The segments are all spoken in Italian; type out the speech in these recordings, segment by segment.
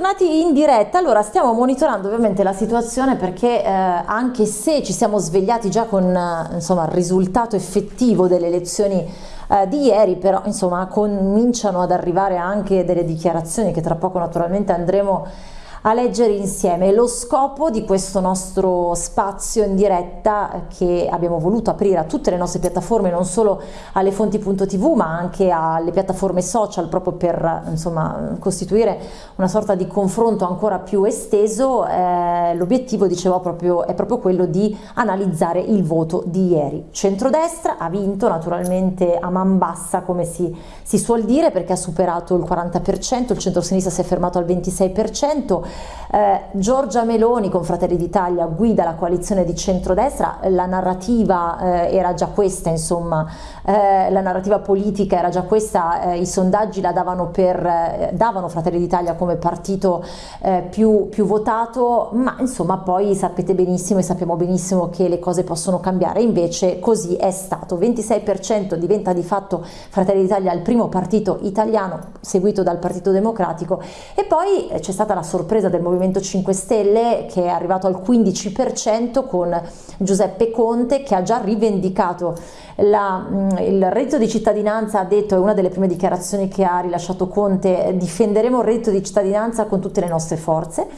bentornati in diretta. Allora, stiamo monitorando ovviamente la situazione perché eh, anche se ci siamo svegliati già con eh, insomma, il risultato effettivo delle elezioni eh, di ieri, però insomma cominciano ad arrivare anche delle dichiarazioni che tra poco naturalmente andremo a leggere insieme. Lo scopo di questo nostro spazio in diretta eh, che abbiamo voluto aprire a tutte le nostre piattaforme, non solo alle fonti.tv ma anche alle piattaforme social proprio per insomma, costituire una sorta di confronto ancora più esteso, eh, l'obiettivo dicevo proprio, è proprio quello di analizzare il voto di ieri. Centrodestra ha vinto naturalmente a man bassa come si, si suol dire perché ha superato il 40%, il centro-sinistra si è fermato al 26%, eh, Giorgia Meloni con Fratelli d'Italia guida la coalizione di centrodestra, la narrativa eh, era già questa, insomma, eh, la narrativa politica era già questa, eh, i sondaggi la davano, per, eh, davano Fratelli d'Italia come partito eh, più, più votato, ma insomma poi sapete benissimo e sappiamo benissimo che le cose possono cambiare, invece così è stato, 26% diventa di fatto Fratelli d'Italia il primo partito italiano seguito dal Partito Democratico. E poi c'è stata la sorpresa sorpresa del Movimento 5 Stelle che è arrivato al 15% con Giuseppe Conte che ha già rivendicato la, il reddito di cittadinanza, ha detto, è una delle prime dichiarazioni che ha rilasciato Conte, difenderemo il reddito di cittadinanza con tutte le nostre forze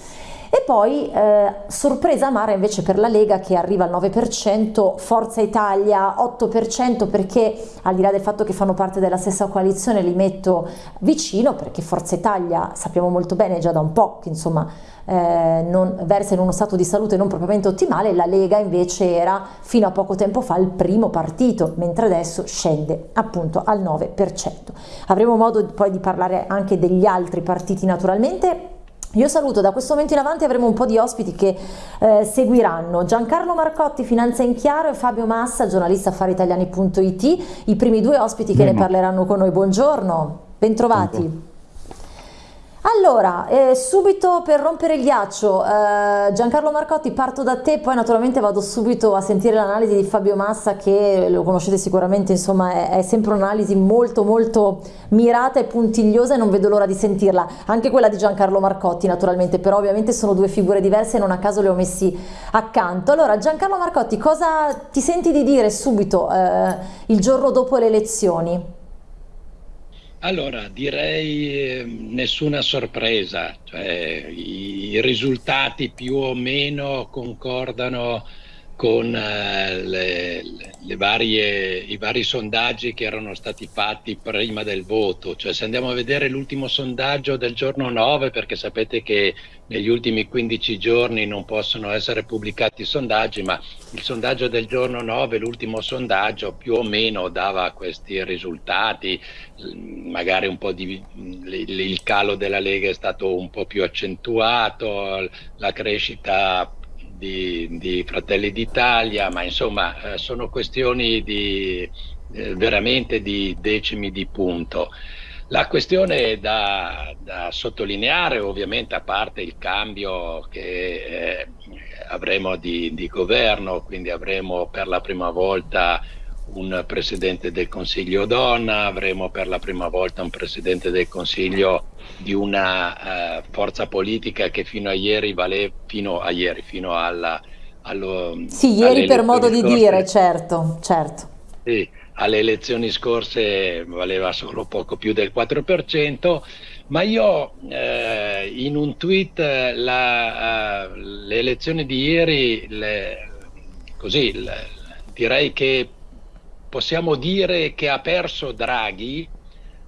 e poi eh, sorpresa amara invece per la Lega che arriva al 9%, Forza Italia 8% perché al di là del fatto che fanno parte della stessa coalizione li metto vicino perché Forza Italia sappiamo molto bene già da un po' che insomma eh, non, versa in uno stato di salute non propriamente ottimale, la Lega invece era fino a poco tempo fa il primo partito, mentre adesso scende appunto al 9%. Avremo modo poi di parlare anche degli altri partiti naturalmente, io saluto, da questo momento in avanti avremo un po' di ospiti che eh, seguiranno. Giancarlo Marcotti, Finanza in Chiaro e Fabio Massa, giornalista affariitaliani.it, i primi due ospiti che Bene. ne parleranno con noi. Buongiorno, bentrovati. Allora, eh, subito per rompere il ghiaccio, eh, Giancarlo Marcotti parto da te, poi naturalmente vado subito a sentire l'analisi di Fabio Massa che lo conoscete sicuramente, insomma è, è sempre un'analisi molto molto mirata e puntigliosa e non vedo l'ora di sentirla, anche quella di Giancarlo Marcotti naturalmente, però ovviamente sono due figure diverse e non a caso le ho messi accanto. Allora Giancarlo Marcotti, cosa ti senti di dire subito eh, il giorno dopo le elezioni? Allora, direi ehm, nessuna sorpresa, cioè, i risultati più o meno concordano con eh, le, le varie, i vari sondaggi che erano stati fatti prima del voto. Cioè, se andiamo a vedere l'ultimo sondaggio del giorno 9, perché sapete che negli ultimi 15 giorni non possono essere pubblicati i sondaggi, ma il sondaggio del giorno 9, l'ultimo sondaggio, più o meno dava questi risultati, magari un po' di, il calo della Lega è stato un po' più accentuato, la crescita di, di Fratelli d'Italia, ma insomma eh, sono questioni di, eh, veramente di decimi di punto. La questione da, da, sottolineare, ovviamente, a parte il cambio che eh, avremo di, di, governo, quindi avremo per la prima volta un Presidente del Consiglio donna, avremo per la prima volta un Presidente del Consiglio di una uh, forza politica che fino a ieri valeva, fino a ieri, fino alla... Allo, sì, ieri per modo di scorse, dire, certo, certo. Sì, alle elezioni scorse valeva solo poco più del 4%, ma io eh, in un tweet la, uh, le elezioni di ieri, le, così, le, direi che possiamo dire che ha perso Draghi,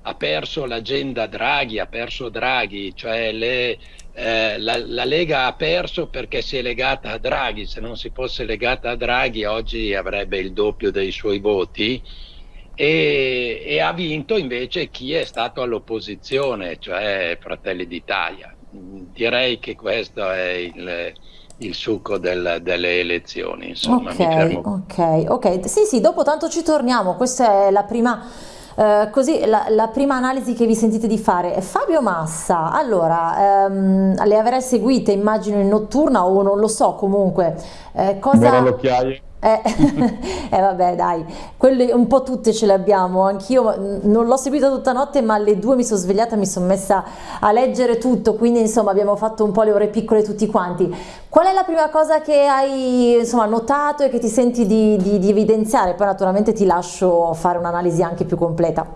ha perso l'agenda Draghi, ha perso Draghi, cioè le, eh, la, la, Lega ha perso perché si è legata a Draghi, se non si fosse legata a Draghi oggi avrebbe il doppio dei suoi voti e, e ha vinto invece chi è stato all'opposizione, cioè Fratelli d'Italia. Direi che questo è il, il succo del, delle elezioni. Insomma, ok, ok, ok. Sì, sì, dopo tanto ci torniamo. Questa è la prima, eh, così, la, la, prima analisi che vi sentite di fare. Fabio Massa, allora, ehm, le avrei seguite immagino in notturna o non lo so comunque. Eh, cosa... Eh, eh, vabbè dai, quelle un po' tutte ce le abbiamo, anch'io non l'ho seguita tutta notte ma alle due mi sono svegliata e mi sono messa a leggere tutto, quindi insomma abbiamo fatto un po' le ore piccole tutti quanti. Qual è la prima cosa che hai insomma, notato e che ti senti di, di, di evidenziare? Poi naturalmente ti lascio fare un'analisi anche più completa.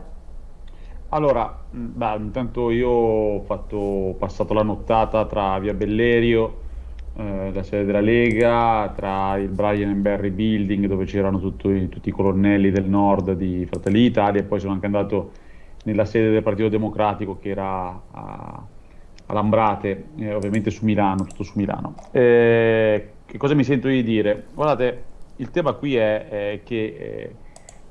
Allora, beh, intanto io ho, fatto, ho passato la nottata tra Via Bellerio eh, la sede della Lega, tra il Brian and Barry Building dove c'erano tutti, tutti i colonnelli del nord di Fratelli d'Italia e poi sono anche andato nella sede del Partito Democratico che era a, a Lambrate, eh, ovviamente su Milano, tutto su Milano. Eh, che cosa mi sento di dire? Guardate, il tema qui è, è che eh,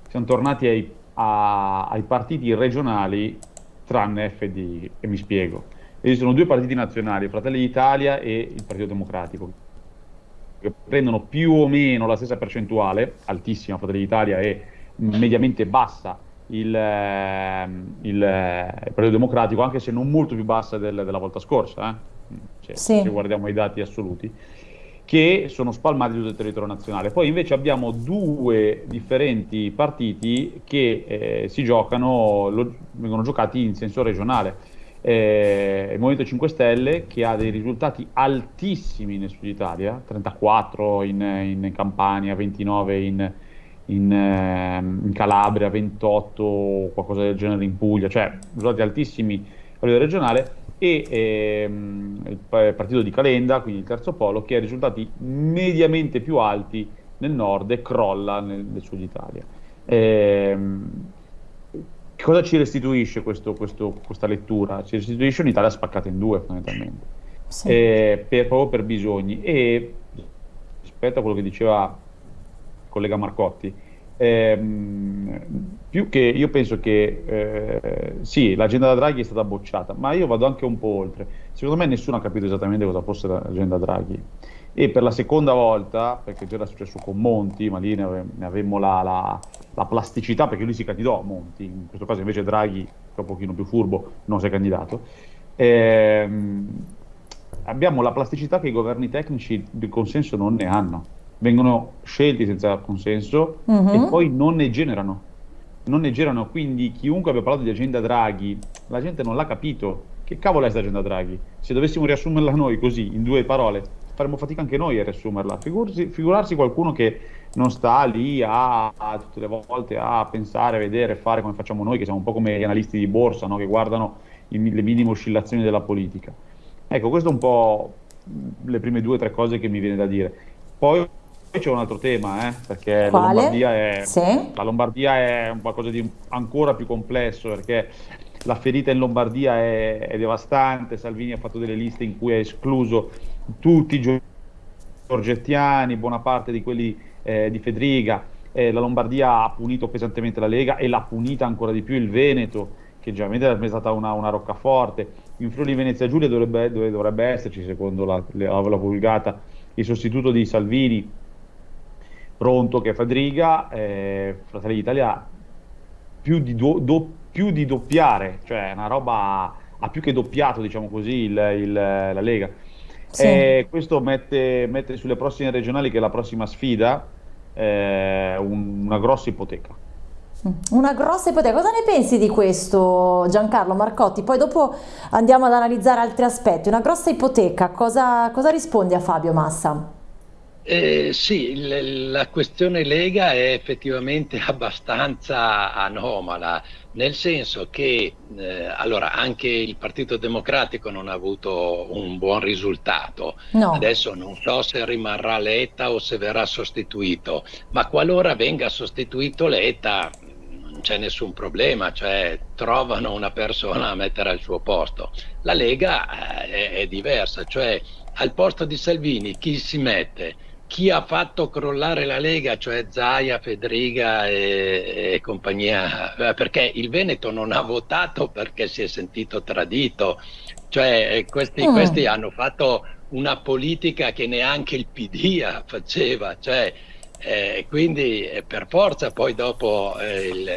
siamo tornati ai, a, ai partiti regionali tranne FD, e mi spiego esistono due partiti nazionali, Fratelli d'Italia e il Partito Democratico, che prendono più o meno la stessa percentuale, altissima Fratelli d'Italia e mediamente bassa il, ehm, il, eh, il, Partito Democratico, anche se non molto più bassa del, della volta scorsa, eh? cioè, sì. se guardiamo i dati assoluti, che sono spalmati tutto il territorio nazionale. Poi invece abbiamo due differenti partiti che eh, si giocano, lo, vengono giocati in senso regionale eh, il Movimento 5 Stelle che ha dei risultati altissimi nel Sud Italia, 34 in, in Campania, 29 in, in, eh, in, Calabria, 28 qualcosa del genere in Puglia, cioè risultati altissimi a livello regionale e ehm, il partito di Calenda, quindi il terzo polo, che ha risultati mediamente più alti nel nord e crolla nel, nel Sud Italia. Ehm, cosa ci restituisce questo, questo, questa lettura? Ci restituisce un'Italia spaccata in due fondamentalmente, sì. eh, per, proprio per bisogni. E rispetto a quello che diceva il collega Marcotti, ehm, più che io penso che eh, sì, l'agenda da Draghi è stata bocciata, ma io vado anche un po' oltre. Secondo me nessuno ha capito esattamente cosa fosse l'agenda Draghi e per la seconda volta, perché già era successo con Monti, ma lì ne, ave, ne avemmo la, la, la, plasticità, perché lui si candidò a Monti, in questo caso invece Draghi, che è un pochino più furbo, non si è candidato. Ehm, abbiamo la plasticità che i governi tecnici di consenso non ne hanno, vengono scelti senza consenso uh-huh. e poi non ne generano. Non ne generano, quindi chiunque abbia parlato di agenda Draghi, la gente non l'ha capito. Che cavolo è questa agenda Draghi? Se dovessimo riassumerla noi così, in due parole, faremo fatica anche noi a riassumerla. Figursi, figurarsi qualcuno che non sta lì a, a, tutte le volte a pensare, vedere, fare come facciamo noi, che siamo un po' come gli analisti di borsa, no? che guardano i, le minime oscillazioni della politica. Ecco, questo è un po' le prime due o tre cose che mi viene da dire. Poi c'è un altro tema, eh, perché la Lombardia, è, sì. la Lombardia, è, qualcosa di ancora più complesso, perché la ferita in Lombardia è, è devastante. Salvini ha fatto delle liste in cui ha escluso tutti i giorgettiani, buona parte di quelli eh, di Fedriga, eh, la Lombardia ha punito pesantemente la Lega e l'ha punita ancora di più il Veneto, che generalmente è stata una, una roccaforte. In Friuli Venezia Giulia dovrebbe, dove dovrebbe esserci, secondo la, la, la vulgata, il sostituto di Salvini, pronto che è Fedriga, eh, Fratelli d'Italia più di, do, do, più di doppiare, cioè una roba ha più che doppiato, diciamo così, il, il, la Lega sì. E questo mette, mette, sulle prossime regionali, che è la prossima sfida, eh, un, una grossa ipoteca. Mm, una grossa ipoteca. Cosa ne pensi di questo Giancarlo Marcotti? Poi dopo andiamo ad analizzare altri aspetti. Una grossa ipoteca, cosa, cosa rispondi a Fabio Massa? Eh, sì, la questione Lega è effettivamente abbastanza anomala, nel senso che eh, allora, anche il Partito Democratico non ha avuto un buon risultato. No. Adesso non so se rimarrà Letta o se verrà sostituito, ma qualora venga sostituito Letta non c'è nessun problema, cioè trovano una persona a mettere al suo posto. La Lega eh, è, è diversa, cioè al posto di Salvini chi si mette? Chi ha fatto crollare la Lega, cioè Zaia, Fedriga e, e, compagnia, eh, perché il Veneto non ha votato perché si è sentito tradito, cioè eh, questi, mm. questi hanno fatto una politica che neanche il PD faceva, cioè, eh, quindi eh, per forza poi dopo eh, il,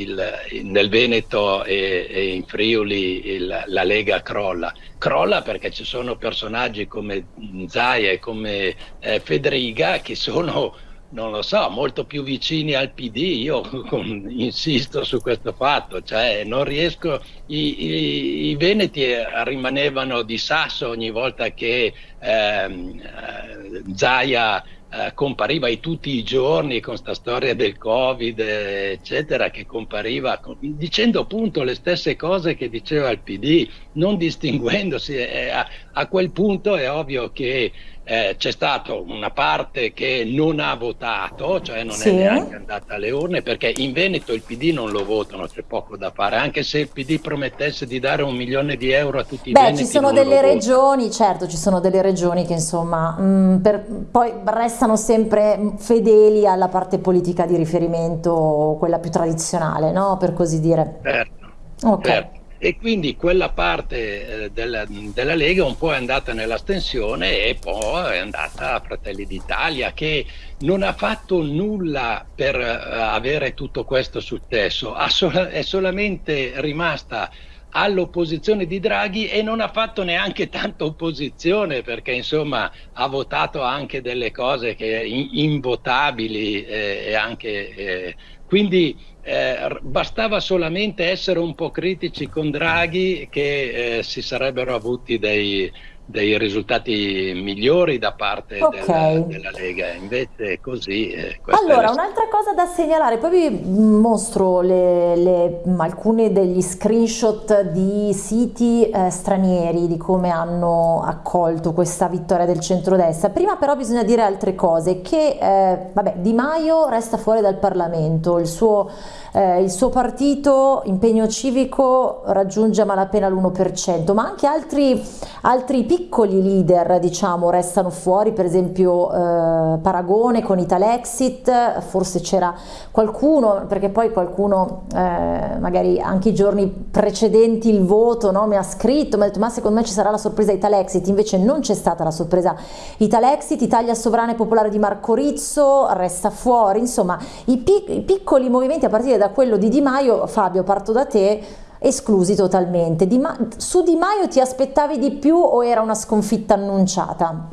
il, nel Veneto e, e in Friuli il, la Lega crolla. Crolla perché ci sono personaggi come Zaia e come eh, Federica che sono non lo so, molto più vicini al PD, io con, insisto su questo fatto, cioè non riesco, i, i, i, Veneti rimanevano di sasso ogni volta che ehm, eh, Zaia eh, compariva tutti i giorni con questa storia del Covid, eccetera, che compariva dicendo appunto le stesse cose che diceva il PD, non distinguendosi. Eh, a, a, quel punto è ovvio che eh, c'è stata una parte che non ha votato, cioè non sì. è neanche andata alle urne, perché in Veneto il PD non lo votano, c'è poco da fare, anche se il PD promettesse di dare un milione di euro a tutti i Beh, veneti. Beh, ci sono delle regioni, certo, ci sono delle regioni che insomma mh, mm, per, poi restano sempre fedeli alla parte politica di riferimento, quella più tradizionale, no? Per così dire. Certo, okay. certo e quindi quella parte eh, della, della, Lega un po' è andata nell'astensione e poi è andata a Fratelli d'Italia che non ha fatto nulla per uh, avere tutto questo successo, sol è solamente rimasta all'opposizione di Draghi e non ha fatto neanche tanta opposizione perché insomma ha votato anche delle cose che in, invotabili eh, e anche eh, quindi eh, bastava solamente essere un po' critici con Draghi che eh, si sarebbero avuti dei, dei risultati migliori da parte okay. della, della, Lega, invece è così. Eh, allora, un'altra cosa da segnalare, poi vi mostro le, le, alcuni degli screenshot di siti eh, stranieri di come hanno accolto questa vittoria del centrodestra. Prima però bisogna dire altre cose, che eh, vabbè, Di Maio resta fuori dal Parlamento, il suo, eh, il suo partito, impegno civico, raggiunge a malapena l'1%, ma anche altri, altri piccoli leader diciamo restano fuori, per esempio eh, Paragone con Italexit, forse c'era qualcuno, perché poi qualcuno eh, magari anche i giorni precedenti il voto no, mi ha scritto, mi ha detto ma secondo me ci sarà la sorpresa Italexit, invece non c'è stata la sorpresa Italexit, Italia Sovrana e Popolare di Marco Rizzo resta fuori, insomma i, pic i piccoli movimenti a partire da quello di Di Maio, Fabio parto da te, esclusi totalmente. Di Ma su Di Maio ti aspettavi di più o era una sconfitta annunciata?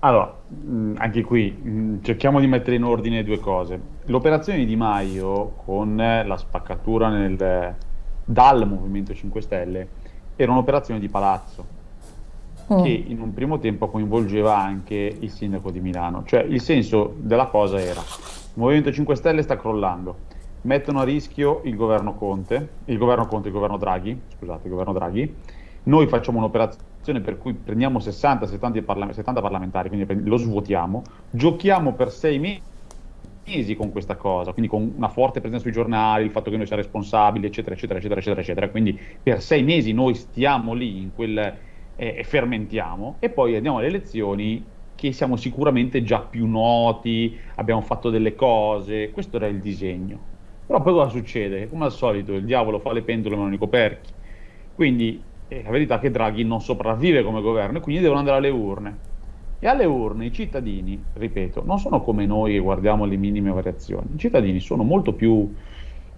Allora, anche qui cerchiamo di mettere in ordine due cose. L'operazione di Di Maio con la spaccatura nel, dal Movimento 5 Stelle era un'operazione di palazzo mm. che in un primo tempo coinvolgeva anche il sindaco di Milano. Cioè il senso della cosa era il Movimento 5 Stelle sta crollando, mettono a rischio il governo Conte, il governo Conte, il governo Draghi, scusate, il governo Draghi, noi facciamo un'operazione per cui prendiamo 60-70 parla 70 parlamentari, quindi lo svuotiamo, giochiamo per sei mesi con questa cosa, quindi con una forte presenza sui giornali, il fatto che noi siamo responsabili, eccetera, eccetera, eccetera, eccetera, eccetera. Quindi per sei mesi noi stiamo lì in quel, eh, e fermentiamo e poi andiamo alle elezioni che siamo sicuramente già più noti, abbiamo fatto delle cose, questo era il disegno. Però poi cosa succede? Come al solito il diavolo fa le pentole ma non i coperchi. Quindi eh, la verità è che Draghi non sopravvive come governo e quindi devono andare alle urne. E alle urne i cittadini, ripeto, non sono come noi che guardiamo le minime variazioni. I cittadini sono molto più,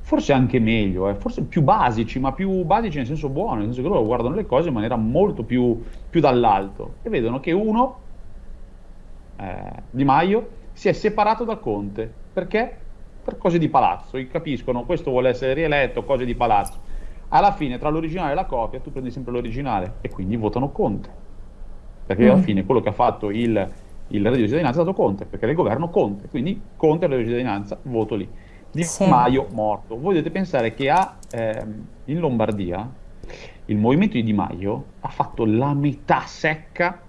forse anche meglio, eh, forse più basici, ma più basici nel senso buono, nel senso che loro guardano le cose in maniera molto più, più dall'alto e vedono che uno, eh, Di Maio, si è separato da Conte. Perché? Per cose di palazzo, capiscono questo vuole essere rieletto, cose di palazzo. Alla fine tra l'originale e la copia tu prendi sempre l'originale e quindi votano Conte, perché mm. alla fine quello che ha fatto il, il reddito di cittadinanza è stato Conte, perché era il governo Conte, quindi Conte il reddito di cittadinanza, voto lì. Di sì. Maio morto. Voi dovete pensare che a, ehm, in Lombardia il movimento di Di Maio ha fatto la metà secca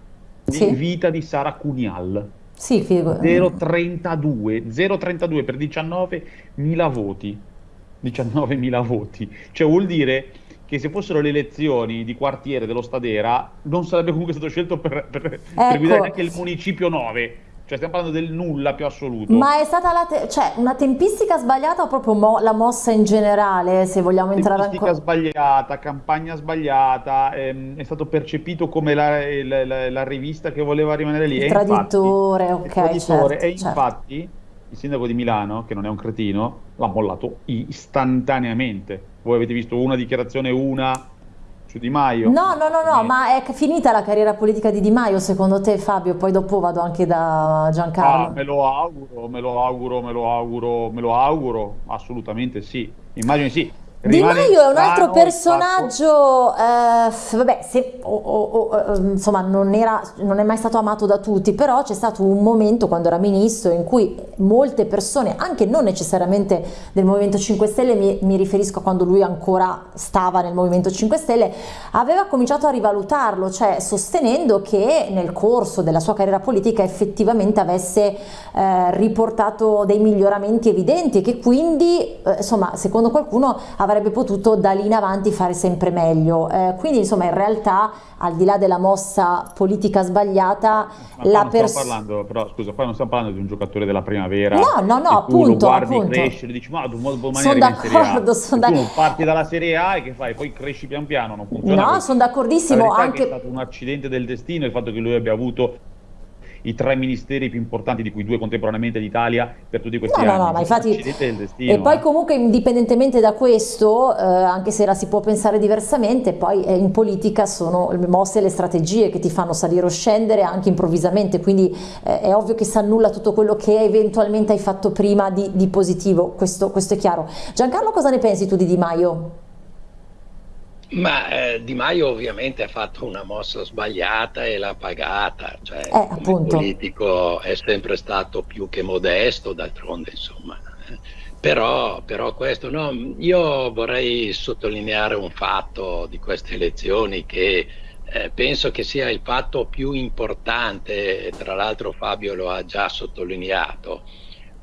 di sì. vita di Sara Cunial sì, figo. 0,32, 0,32 per 19.000 voti. 19.000 voti. Cioè vuol dire che se fossero le elezioni di quartiere dello Stadera non sarebbe comunque stato scelto per, per, ecco. per guidare neanche il municipio 9 cioè stiamo parlando del nulla più assoluto. Ma è stata cioè, una tempistica sbagliata o proprio mo- la mossa in generale, se vogliamo entrare ancora? Tempistica sbagliata, campagna sbagliata, ehm, è stato percepito come la, la, la, la, rivista che voleva rimanere lì. Il traditore, infatti, ok. Traditore, certo, e certo. infatti il sindaco di Milano, che non è un cretino, l'ha mollato istantaneamente. Voi avete visto una dichiarazione, una Di Maio. No, no, no, no, ma è finita la carriera politica di Di Maio secondo te Fabio? Poi dopo vado anche da Giancarlo. Ah, me lo auguro, me lo auguro, me lo auguro, me lo auguro, assolutamente sì. Immagino sì. Di Maio è un altro personaggio, eh, vabbè, se, o, o, o, insomma non, era, non, è mai stato amato da tutti, però c'è stato un momento quando era ministro in cui molte persone, anche non necessariamente del Movimento 5 Stelle, mi, mi riferisco a quando lui ancora stava nel Movimento 5 Stelle, aveva cominciato a rivalutarlo, cioè sostenendo che nel corso della sua carriera politica effettivamente avesse eh, riportato dei miglioramenti evidenti e che quindi, eh, insomma, secondo qualcuno avrebbe avrebbe potuto da lì in avanti fare sempre meglio. Eh, quindi insomma in realtà al di là della mossa politica sbagliata, Ma la persona... Però scusa, qua non stiamo parlando di un giocatore della primavera. No, no, no, appunto. lo guardi appunto. crescere, dici ma d'un modo Sono d'accordo, sono d'accordo. Tu parti dalla Serie A e che fai? Poi cresci pian piano, non funziona. No, sono d'accordissimo. Anche... È stato un accidente del destino il fatto che lui abbia avuto i tre ministeri più importanti, di cui due contemporaneamente d'Italia, per tutti questi no, anni. No, no, ma infatti... Destino, e poi eh. comunque indipendentemente da questo, eh, anche se la si può pensare diversamente, poi eh, in politica sono le mosse e le strategie che ti fanno salire o scendere anche improvvisamente, quindi eh, è ovvio che si annulla tutto quello che eventualmente hai fatto prima di, di positivo, questo, questo è chiaro. Giancarlo cosa ne pensi tu di Di Maio? Ma eh, Di Maio ovviamente ha fatto una mossa sbagliata e l'ha pagata, cioè eh, il politico è sempre stato più che modesto, d'altronde insomma. Però, però, questo no, io vorrei sottolineare un fatto di queste elezioni che eh, penso che sia il fatto più importante, tra l'altro Fabio lo ha già sottolineato,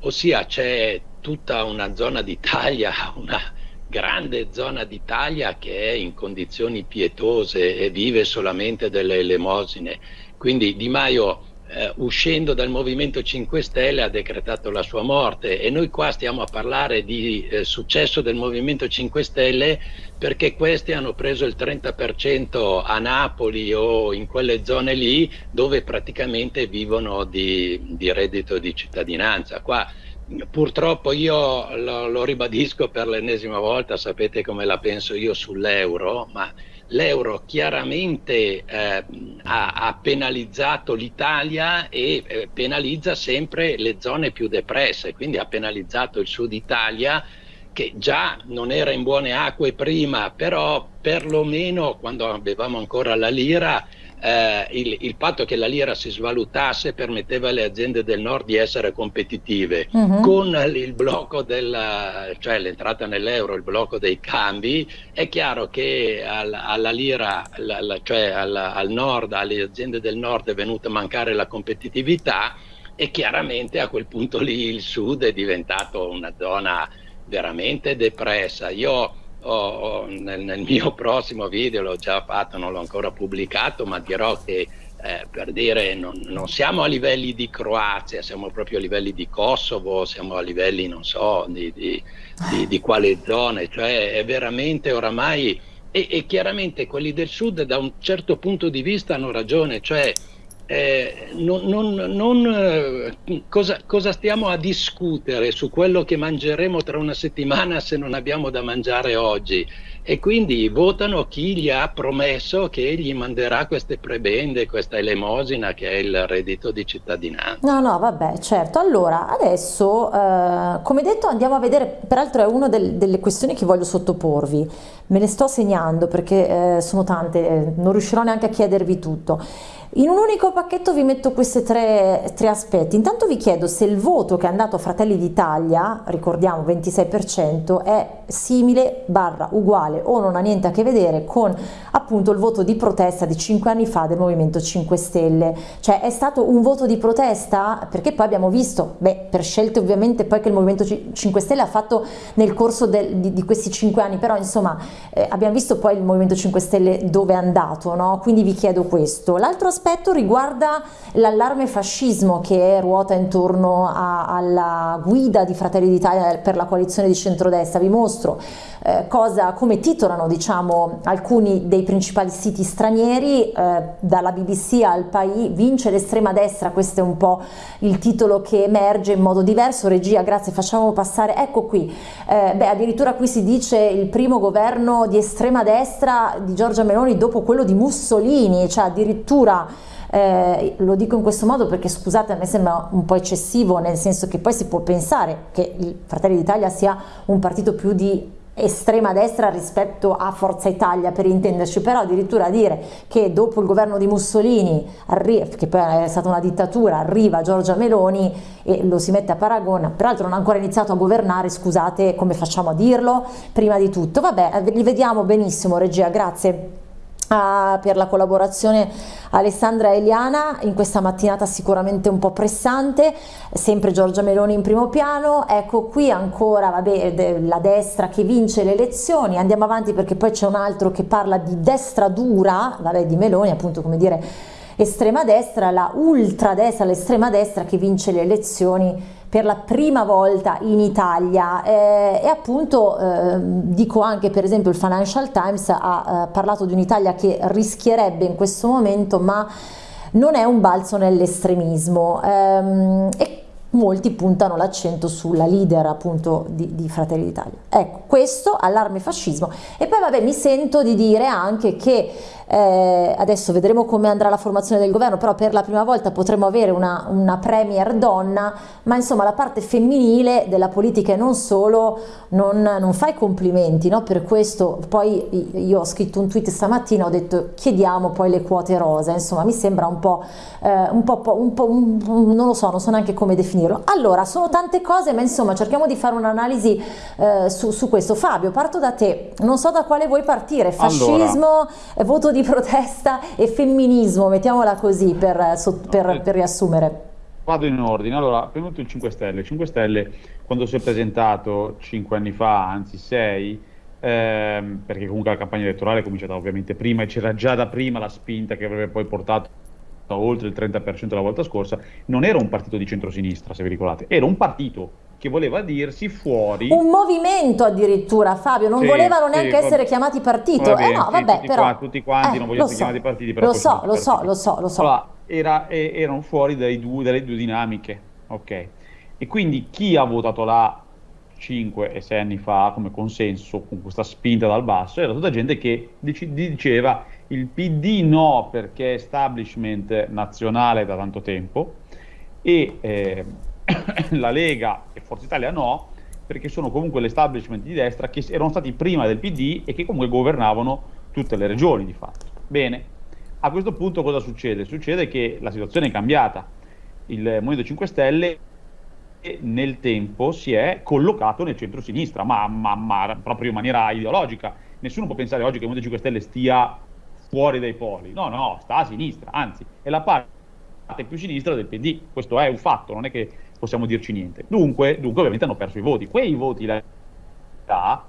ossia c'è tutta una zona d'Italia, una, grande zona d'Italia che è in condizioni pietose e vive solamente delle elemosine. Quindi Di Maio eh, uscendo dal Movimento 5 Stelle ha decretato la sua morte e noi qua stiamo a parlare di eh, successo del Movimento 5 Stelle perché questi hanno preso il 30% a Napoli o in quelle zone lì dove praticamente vivono di, di reddito di cittadinanza. Qua Purtroppo io lo, lo ribadisco per l'ennesima volta, sapete come la penso io sull'euro, ma l'euro chiaramente eh, ha, ha, penalizzato l'Italia e eh, penalizza sempre le zone più depresse, quindi ha penalizzato il sud Italia che già non era in buone acque prima, però perlomeno quando avevamo ancora la lira eh, il, il, fatto che la lira si svalutasse permetteva alle aziende del nord di essere competitive. Uh -huh. Con il blocco della, cioè l'entrata nell'euro, il blocco dei cambi, è chiaro che al, alla lira, la, la, cioè alla, al nord, alle aziende del nord è venuta a mancare la competitività e chiaramente a quel punto lì il sud è diventato una zona veramente depressa. Io ho, nel, nel, mio prossimo video, l'ho già fatto, non l'ho ancora pubblicato, ma dirò che eh, per dire non, non, siamo a livelli di Croazia, siamo proprio a livelli di Kosovo, siamo a livelli, non so, di, di, di, di quale zone, cioè è veramente oramai, e, e chiaramente quelli del sud da un certo punto di vista hanno ragione, cioè eh, non, non, non, eh, cosa, cosa, stiamo a discutere su quello che mangeremo tra una settimana se non abbiamo da mangiare oggi? E quindi votano chi gli ha promesso che gli manderà queste prebende, questa elemosina che è il reddito di cittadinanza. No, no, vabbè, certo. Allora, adesso, eh, come detto, andiamo a vedere, peraltro è una del, delle questioni che voglio sottoporvi. Me ne sto segnando perché eh, sono tante, non riuscirò neanche a chiedervi tutto. In un unico pacchetto vi metto questi tre, tre, aspetti. Intanto vi chiedo se il voto che è andato a Fratelli d'Italia, ricordiamo 26%, è simile, barra, uguale o non ha niente a che vedere con appunto il voto di protesta di 5 anni fa del Movimento 5 Stelle. Cioè è stato un voto di protesta perché poi abbiamo visto, beh, per scelte ovviamente poi che il Movimento 5 Stelle ha fatto nel corso del, di, di, questi 5 anni, però insomma eh, abbiamo visto poi il Movimento 5 Stelle dove è andato, no? Quindi vi chiedo questo. L'altro aspetto aspetto riguarda l'allarme fascismo che ruota intorno a, alla guida di Fratelli d'Italia per la coalizione di centrodestra. Vi mostro eh, cosa, come titolano diciamo, alcuni dei principali siti stranieri, eh, dalla BBC al PAI, vince l'estrema destra, questo è un po' il titolo che emerge in modo diverso. Regia, grazie, facciamo passare, ecco qui, eh, beh addirittura qui si dice il primo governo di estrema destra di Giorgia Meloni dopo quello di Mussolini, cioè addirittura eh, lo dico in questo modo perché scusate a me sembra un po' eccessivo nel senso che poi si può pensare che il Fratelli d'Italia sia un partito più di estrema destra rispetto a Forza Italia per intenderci, però addirittura dire che dopo il governo di Mussolini, che poi è stata una dittatura, arriva Giorgia Meloni e lo si mette a paragone, peraltro non ha ancora iniziato a governare, scusate come facciamo a dirlo, prima di tutto, vabbè li vediamo benissimo regia, grazie per la collaborazione Alessandra Eliana. In questa mattinata sicuramente un po' pressante, sempre Giorgia Meloni in primo piano, ecco qui ancora vabbè, la destra che vince le elezioni, andiamo avanti perché poi c'è un altro che parla di destra dura, vabbè di Meloni appunto come dire estrema destra, la ultradestra, l'estrema destra che vince le elezioni per la prima volta in Italia. Eh, e appunto eh, dico anche per esempio il Financial Times ha eh, parlato di un'Italia che rischierebbe in questo momento ma non è un balzo nell'estremismo. Ehm, e molti puntano l'accento sulla leader appunto di, di Fratelli d'Italia. Ecco, questo allarme fascismo. E poi vabbè mi sento di dire anche che eh, adesso vedremo come andrà la formazione del governo, però per la prima volta potremo avere una, una premier donna, ma insomma la parte femminile della politica e non solo non, non fa i complimenti, no? per questo poi io ho scritto un tweet stamattina, ho detto chiediamo poi le quote rosa, insomma mi sembra un po', eh, un po', un po' un, non lo so, non so neanche come definirlo. Allora, sono tante cose, ma insomma cerchiamo di fare un'analisi eh, su, su, questo. Fabio, parto da te, non so da quale vuoi partire, fascismo, allora. voto di di protesta e femminismo, mettiamola così per, per, eh, per riassumere. Vado in ordine, allora, tutto il 5 Stelle. Il 5 Stelle, quando si è presentato 5 anni fa, anzi 6, ehm, perché comunque la campagna elettorale è cominciata ovviamente prima e c'era già da prima la spinta che avrebbe poi portato oltre il 30% la volta scorsa, non era un partito di centrosinistra, se vi ricordate, era un partito che voleva dirsi fuori. Un movimento addirittura, Fabio, non sì, volevano neanche sì, essere chiamati partito. Vabbè, eh no, vabbè, tutti, però... Qua, tutti quanti eh, non vogliono essere so, chiamati partiti. Lo so, lo so, lo so, lo so, allora, era, erano fuori due, dalle due dinamiche, ok? E quindi chi ha votato là 5 e 6 anni fa come consenso, con questa spinta dal basso, era tutta gente che diceva il PD no perché è establishment nazionale da tanto tempo e... Eh, la Lega e Forza Italia no, perché sono comunque l'establishment di destra che erano stati prima del PD e che comunque governavano tutte le regioni di fatto. Bene, a questo punto cosa succede? Succede che la situazione è cambiata. Il Movimento 5 Stelle nel tempo si è collocato nel centro-sinistra, ma, ma, ma, proprio in maniera ideologica. Nessuno può pensare oggi che il Movimento 5 Stelle stia fuori dai poli. No, no, sta a sinistra, anzi, è la parte più sinistra del PD. Questo è un fatto, non è che possiamo dirci niente. Dunque, dunque ovviamente hanno perso i voti. Quei voti là,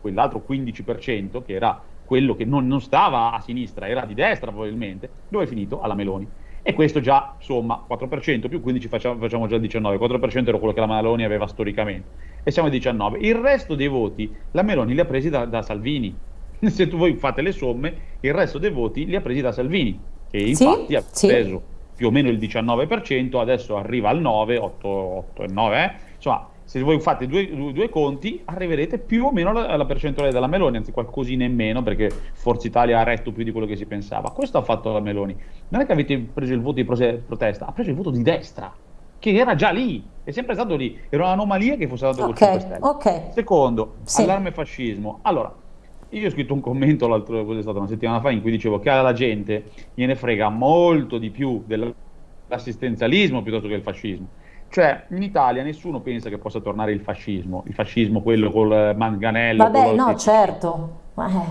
quell'altro 15% che era quello che non, non, stava a sinistra, era di destra probabilmente, dove è finito? Alla Meloni. E questo già, insomma, 4% più 15 facciamo, facciamo già il 19, 4% era quello che la Meloni aveva storicamente. E siamo al 19. Il resto dei voti la Meloni li ha presi da, da Salvini. Se tu voi fate le somme, il resto dei voti li ha presi da Salvini, che infatti sì, ha preso sì più o meno il 19%, adesso arriva al 9, 8, 8 e 9, eh? insomma se voi fate due, due, due, conti arriverete più o meno alla, alla, percentuale della Meloni, anzi qualcosina in meno perché Forza Italia ha retto più di quello che si pensava. Questo ha fatto la Meloni. Non è che avete preso il voto di protesta, ha preso il voto di destra, che era già lì, è sempre stato lì, era un'anomalia che fosse stato okay, col 5 Stelle. Okay. Secondo, sì. allarme fascismo. Allora, io ho scritto un commento l'altro, è stata una settimana fa, in cui dicevo che alla gente gliene frega molto di più dell'assistenzialismo piuttosto che il fascismo. Cioè, in Italia nessuno pensa che possa tornare il fascismo, il fascismo quello col manganello. Vabbè, no, che... certo.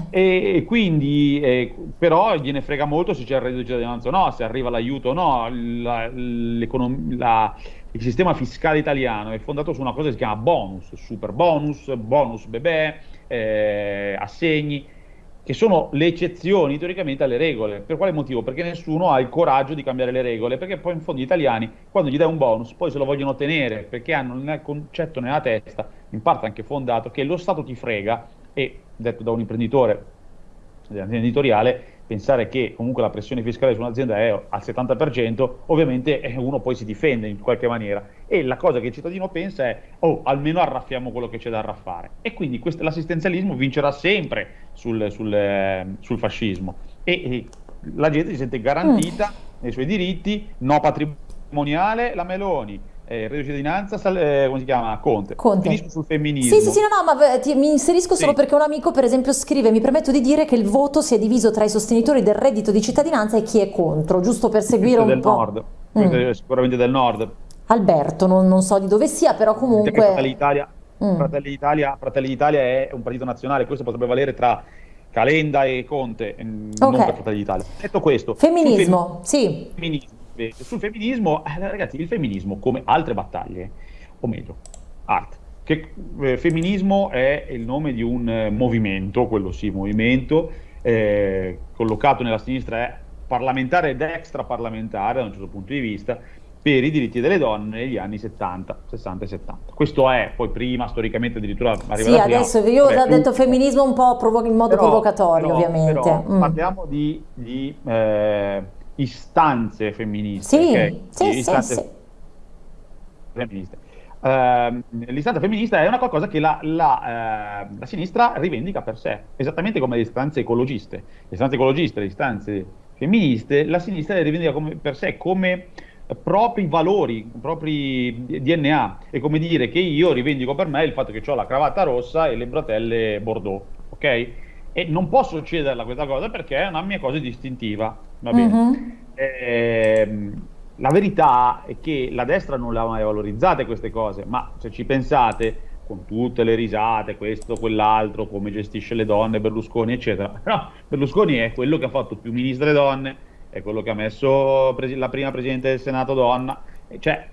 E, e, quindi, eh, però, gliene frega molto se c'è il reddito di cittadinanza o no, se arriva l'aiuto o no. La, la, il sistema fiscale italiano è fondato su una cosa che si chiama bonus, super bonus, bonus bebè, eh, assegni, che sono le eccezioni teoricamente alle regole. Per quale motivo? Perché nessuno ha il coraggio di cambiare le regole, perché poi in fondo gli italiani, quando gli dai un bonus, poi se lo vogliono tenere, perché hanno il concetto nella testa, in parte anche fondato, che lo Stato ti frega, e detto da un imprenditore editoriale, pensare che comunque la pressione fiscale su un'azienda è al 70%, ovviamente eh, uno poi si difende in qualche maniera. E la cosa che il cittadino pensa è, oh, almeno arraffiamo quello che c'è da arraffare. E quindi questo, l'assistenzialismo vincerà sempre sul, sul, eh, sul fascismo. E, e, la gente si sente garantita mm. nei suoi diritti, no patrimoniale, la Meloni, eh, reddito di cittadinanza, eh, come si chiama? Conte. Conte. Finisco sul femminismo. Sì, sì, sì, no, no, ma ti, mi inserisco solo sì. perché un amico, per esempio, scrive: Mi permetto di dire che il voto si è diviso tra i sostenitori del reddito di cittadinanza e chi è contro, giusto per seguire un del po'. Nord. Mm. Sicuramente del nord. Alberto, non, non, so di dove sia, però comunque. Fratelli d'Italia, mm. Fratelli, d'Italia, Fratelli è un partito nazionale, questo potrebbe valere tra Calenda e Conte, mm, okay. non per Fratelli d'Italia. Detto questo, femminismo, sì. Femminismo sul femminismo, eh, ragazzi, il femminismo, come altre battaglie, o meglio, art, che eh, femminismo è il nome di un eh, movimento, quello sì, movimento, eh, collocato nella sinistra è parlamentare ed extraparlamentare da un certo punto di vista, per i diritti delle donne negli anni 70, 60 e 70. Questo è, poi prima storicamente addirittura arriva Sì, adesso prima, io ho detto femminismo un po' in modo però, provocatorio però, ovviamente. Però, mm. Parliamo di, di eh, istanze femministe. Sì, okay? sì, istanze sì, femministe. Uh, l'istanza femminista è una cosa che la, la, uh, la, sinistra rivendica per sé, esattamente come le istanze ecologiste. Le istanze ecologiste, le istanze femministe, la sinistra le rivendica come, per sé come propri valori, propri DNA. È come dire che io rivendico per me il fatto che ho la cravatta rossa e le bretelle bordeaux, ok? E non può succederla questa cosa perché è una mia cosa distintiva, va bene? Mm-hmm. Eh, la verità è che la destra non le ha mai valorizzate queste cose, ma se ci pensate, con tutte le risate, questo, quell'altro, come gestisce le donne, Berlusconi, eccetera, no, Berlusconi è quello che ha fatto più ministre donne, è quello che ha messo la prima Presidente del Senato donna, cioè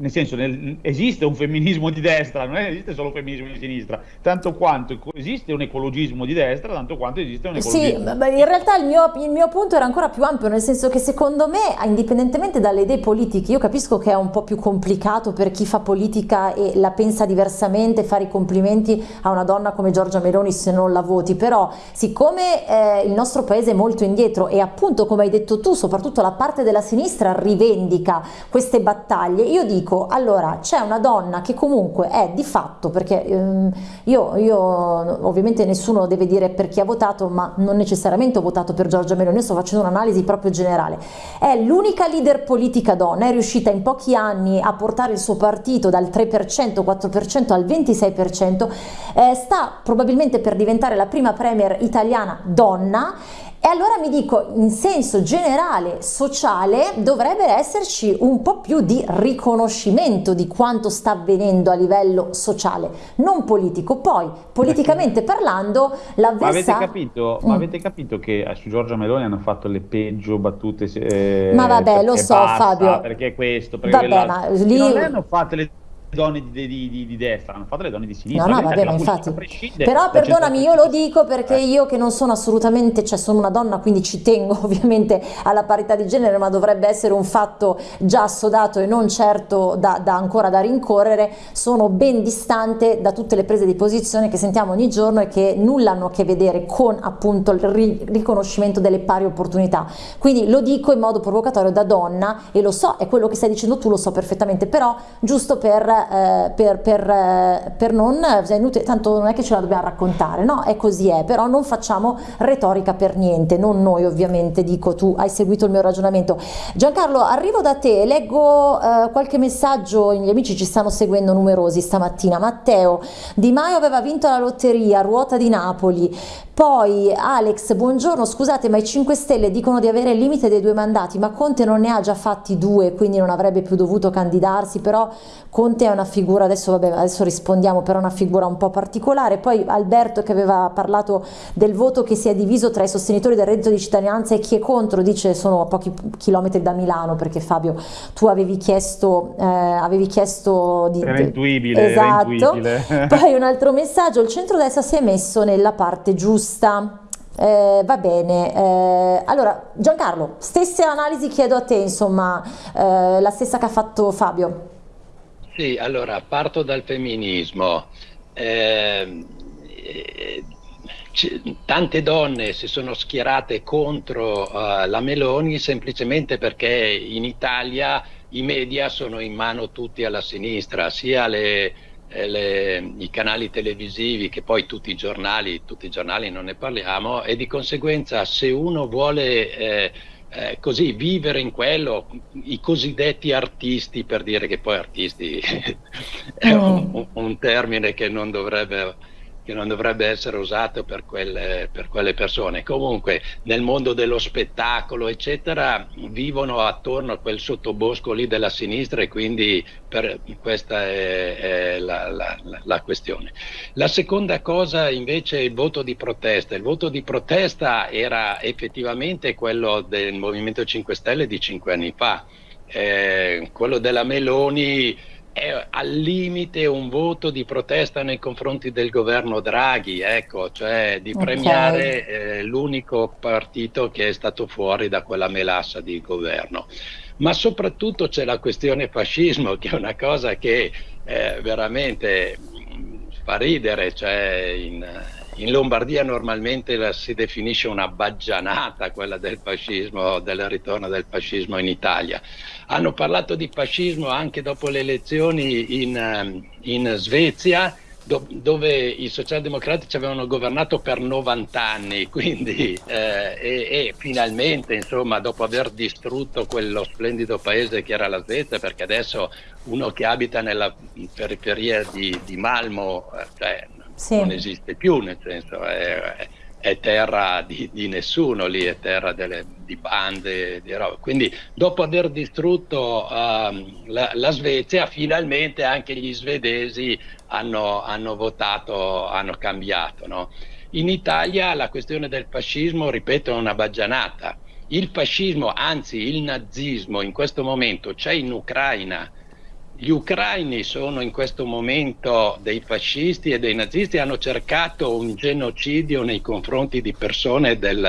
nel senso, nel, esiste un femminismo di destra, non esiste solo un femminismo di sinistra, tanto quanto esiste un ecologismo di destra, tanto quanto esiste un ecologismo. Sì, in realtà il mio, il mio, punto era ancora più ampio, nel senso che secondo me, indipendentemente dalle idee politiche, io capisco che è un po' più complicato per chi fa politica e la pensa diversamente, fare i complimenti a una donna come Giorgia Meloni se non la voti, però siccome eh, il nostro paese è molto indietro e appunto, come hai detto tu, soprattutto la parte della sinistra rivendica queste battaglie, io dico dico allora c'è una donna che comunque è di fatto perché ehm, io, io, ovviamente nessuno deve dire per chi ha votato ma non necessariamente ho votato per Giorgia Meloni io sto facendo un'analisi proprio generale. È l'unica leader politica donna è riuscita in pochi anni a portare il suo partito dal 3% 4% al 26% eh, sta probabilmente per diventare la prima premier italiana donna e allora mi dico, in senso generale, sociale, dovrebbe esserci un po' più di riconoscimento di quanto sta avvenendo a livello sociale, non politico. Poi, politicamente parlando, l'avversario... Ma avete capito, mm. ma avete capito che eh, su Giorgia Meloni hanno fatto le peggio battute? Eh, ma vabbè, lo so basta, Fabio. Perché questo, perché vabbè, ma lì... Non le hanno fatte le donne di, di, di, destra, hanno fatto le donne di sinistra. No, no, vabbè, ma infatti. Però perdonami, io lo dico perché eh. io che non sono assolutamente, cioè sono una donna, quindi ci tengo ovviamente alla parità di genere, ma dovrebbe essere un fatto già assodato e non certo da, da ancora da rincorrere, sono ben distante da tutte le prese di posizione che sentiamo ogni giorno e che nulla hanno a che vedere con appunto il ri riconoscimento delle pari opportunità. Quindi lo dico in modo provocatorio da donna e lo so, è quello che stai dicendo tu, lo so perfettamente, però giusto per eh, per, per, eh, per, non, inutile, tanto non è che ce la dobbiamo raccontare, no? È così è, però non facciamo retorica per niente, non noi ovviamente, dico tu hai seguito il mio ragionamento. Giancarlo, arrivo da te, leggo eh, qualche messaggio, gli amici ci stanno seguendo numerosi stamattina. Matteo, Di Maio aveva vinto la lotteria, ruota di Napoli, poi Alex, buongiorno, scusate ma i 5 Stelle dicono di avere il limite dei due mandati, ma Conte non ne ha già fatti due, quindi non avrebbe più dovuto candidarsi, però Conte è una figura, adesso, vabbè, adesso rispondiamo, però una figura un po' particolare. Poi Alberto che aveva parlato del voto che si è diviso tra i sostenitori del reddito di cittadinanza e chi è contro, dice sono a pochi chilometri da Milano, perché Fabio tu avevi chiesto, eh, avevi chiesto di... Era intuibile, esatto. Era intuibile. Poi un altro messaggio, il centrodestra si è messo nella parte giusta giusta. Eh, va bene, eh, allora Giancarlo, stesse analisi chiedo a te, insomma, eh, la stessa che ha fatto Fabio. Sì, allora parto dal femminismo. Eh, tante donne si sono schierate contro uh, la Meloni semplicemente perché in Italia i media sono in mano tutti alla sinistra, sia le, le, i canali televisivi che poi tutti i giornali, tutti i giornali non ne parliamo e di conseguenza se uno vuole eh, eh, così vivere in quello, i cosiddetti artisti, per dire che poi artisti è un, un termine che non dovrebbe che non dovrebbe essere usato per quelle, per quelle, persone. Comunque nel mondo dello spettacolo, eccetera, vivono attorno a quel sottobosco lì della sinistra e quindi per, questa è, è la, la, la, questione. La seconda cosa invece è il voto di protesta. Il voto di protesta era effettivamente quello del Movimento 5 Stelle di cinque anni fa. Eh, quello della Meloni è al limite un voto di protesta nei confronti del governo Draghi, ecco, cioè di premiare okay. eh, l'unico partito che è stato fuori da quella melassa di governo. Ma soprattutto c'è la questione fascismo, che è una cosa che eh, veramente fa ridere, cioè in, in Lombardia normalmente la, si definisce una baggianata quella del fascismo, del ritorno del fascismo in Italia. Hanno parlato di fascismo anche dopo le elezioni in, ehm, in Svezia, do, dove i socialdemocratici avevano governato per 90 anni, quindi eh, e, e, finalmente, insomma, dopo aver distrutto quello splendido paese che era la Svezia, perché adesso uno che abita nella periferia di, di Malmo, eh, cioè, sì. non esiste più, nel senso è, è terra di, di, nessuno lì, è terra delle, di bande, di roba. Quindi dopo aver distrutto uh, la, la, Svezia, finalmente anche gli svedesi hanno, hanno votato, hanno cambiato. No? In Italia la questione del fascismo, ripeto, è una baggianata. Il fascismo, anzi il nazismo in questo momento c'è in Ucraina, gli ucraini sono in questo momento dei fascisti e dei nazisti, hanno cercato un genocidio nei confronti di persone del,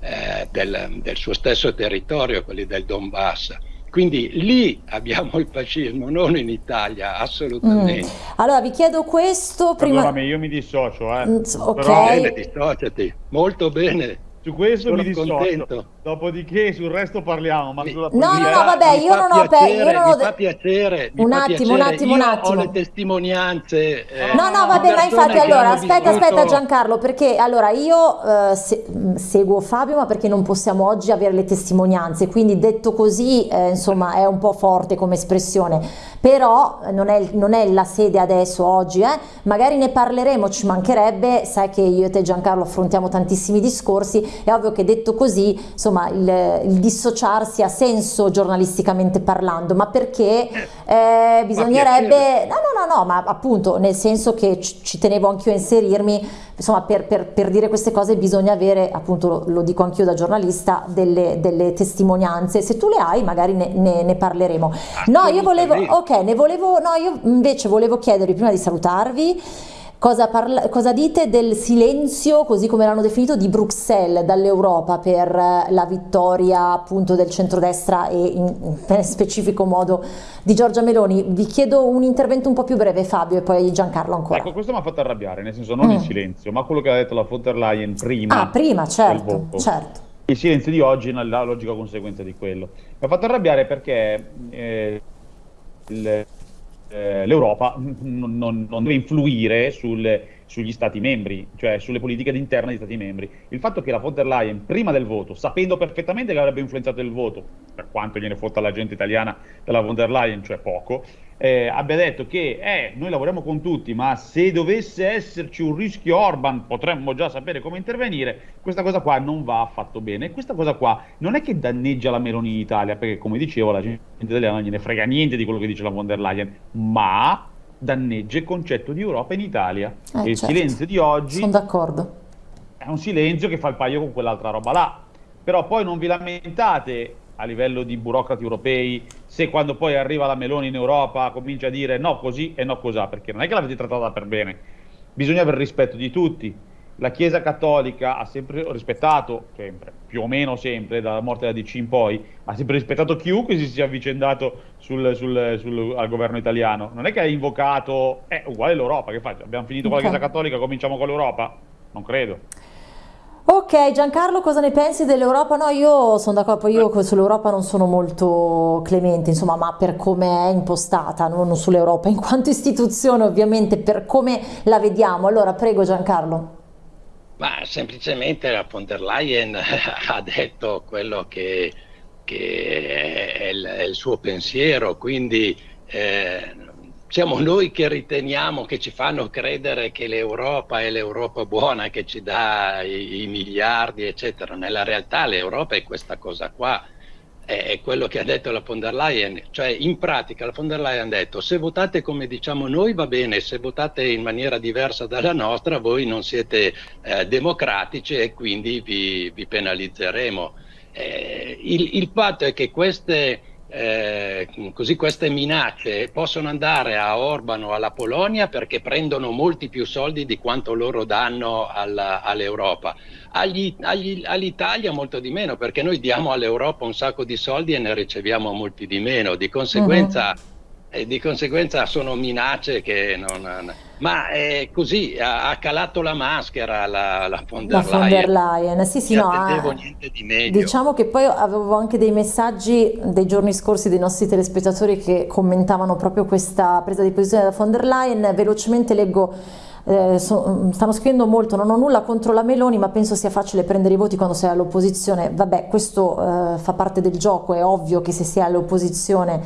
eh, del, del suo stesso territorio, quelli del Donbass. Quindi lì abbiamo il fascismo, non in Italia, assolutamente. Mm. Allora vi chiedo questo prima... Allora, io mi dissocio, eh. Mm, ok. Però... Bene, dissociati, molto bene. Su questo Sono mi dissocio. Contento. Dopodiché sul resto parliamo. Ma sulla no, no, no, vabbè, io non ho. Piacere, io non ho... Mi fa piacere. un fa attimo, piacere. un attimo, io un attimo. Ho le testimonianze. Eh, no, no, vabbè, ma infatti, allora, aspetta, vissuto... aspetta, Giancarlo, perché allora io eh, se, seguo Fabio, ma perché non possiamo oggi avere le testimonianze. Quindi, detto così, eh, insomma, è un po' forte come espressione. Però non è, non è la sede adesso, oggi, eh. Magari ne parleremo, ci mancherebbe. Sai che io e te, Giancarlo, affrontiamo tantissimi discorsi. È ovvio che detto così, insomma, il, il dissociarsi ha senso giornalisticamente parlando, ma perché eh, bisognerebbe... No, no, no, no, ma appunto nel senso che ci tenevo anch'io a inserirmi, insomma, per, per, per, dire queste cose bisogna avere, appunto, lo, lo dico anch'io da giornalista, delle, delle, testimonianze. Se tu le hai, magari ne, ne, ne parleremo. No, io volevo... Ok, ne volevo... No, io invece volevo chiedervi, prima di salutarvi, Cosa, parla, cosa, dite del silenzio, così come l'hanno definito, di Bruxelles dall'Europa per eh, la vittoria appunto del centrodestra e in, in specifico modo di Giorgia Meloni? Vi chiedo un intervento un po' più breve Fabio e poi Giancarlo ancora. Ecco, questo mi ha fatto arrabbiare, nel senso non mm. il silenzio, ma quello che ha detto la von der Leyen prima. Ah, prima, certo, certo. Il silenzio di oggi è la logica conseguenza di quello. Mi ha fatto arrabbiare perché eh, il l'Europa non, non, non, deve influire sul, sugli Stati membri, cioè sulle politiche interne degli Stati membri. Il fatto che la von der Leyen, prima del voto, sapendo perfettamente che avrebbe influenzato il voto, per quanto gliene fotta la gente italiana della von der Leyen, cioè poco, eh, abbia detto che eh, noi lavoriamo con tutti, ma se dovesse esserci un rischio Orban potremmo già sapere come intervenire, questa cosa qua non va affatto bene. Questa cosa qua non è che danneggia la Meloni in Italia, perché come dicevo la gente italiana non gliene frega niente di quello che dice la von der Leyen, ma danneggia il concetto di Europa in Italia. Eh, e il certo. silenzio di oggi... Sono d'accordo. È un silenzio che fa il paio con quell'altra roba là. Però poi non vi lamentate a livello di burocrati europei, se quando poi arriva la Meloni in Europa comincia a dire no così e no cosà, perché non è che l'avete trattata per bene, bisogna avere rispetto di tutti. La Chiesa Cattolica ha sempre rispettato, sempre, più o meno sempre, dalla morte della DC in poi, ha sempre rispettato chiunque si sia avvicendato sul, sul, sul, al governo italiano. Non è che ha invocato, è uguale l'Europa, che faccio? Abbiamo finito okay. con la Chiesa Cattolica, cominciamo con l'Europa? Non credo. Ok, Giancarlo, cosa ne pensi dell'Europa? No, io sono d'accordo, io sull'Europa non sono molto clemente, insomma, ma per come è impostata, non sull'Europa in quanto istituzione, ovviamente, per come la vediamo. Allora, prego Giancarlo. Ma semplicemente la von der Leyen ha detto quello che, che è, il, è, il, suo pensiero, quindi eh, siamo noi che riteniamo, che ci fanno credere che l'Europa è l'Europa buona che ci dà i, i miliardi, eccetera. Nella realtà l'Europa è questa cosa qua è quello che ha detto la von der Leyen, cioè in pratica la von der Leyen ha detto se votate come diciamo noi va bene, se votate in maniera diversa dalla nostra voi non siete eh, democratici e quindi vi, vi penalizzeremo. Eh, il, il, fatto è che queste, eh, così queste minacce possono andare a Orban o alla Polonia perché prendono molti più soldi di quanto loro danno all'Europa agli, all'Italia molto di meno, perché noi diamo all'Europa un sacco di soldi e ne riceviamo molti di meno, di conseguenza, uh -huh. Eh, di conseguenza sono minacce che non... Ma è così, ha, calato la maschera la, la von der la Leyen. Von der Leyen. Sì, sì, no, eh, niente di meglio. Diciamo che poi avevo anche dei messaggi dei giorni scorsi dei nostri telespettatori che commentavano proprio questa presa di posizione da von der Leyen. Velocemente leggo eh, so, stanno scrivendo molto, non ho nulla contro la Meloni ma penso sia facile prendere i voti quando sei all'opposizione, vabbè questo eh, fa parte del gioco, è ovvio che se si è all'opposizione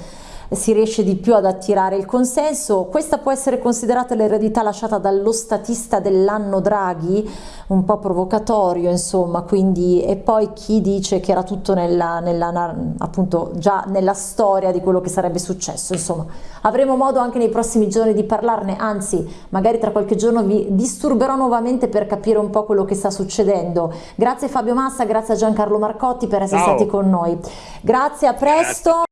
si riesce di più ad attirare il consenso. Questa può essere considerata l'eredità lasciata dallo statista dell'anno Draghi, un po' provocatorio insomma, quindi e poi chi dice che era tutto nella, nella, appunto già nella storia di quello che sarebbe successo, insomma. Avremo modo anche nei prossimi giorni di parlarne, anzi magari tra qualche giorno vi disturberò nuovamente per capire un po' quello che sta succedendo. Grazie Fabio Massa, grazie a Giancarlo Marcotti per essere Ciao. stati con noi. Grazie, a presto.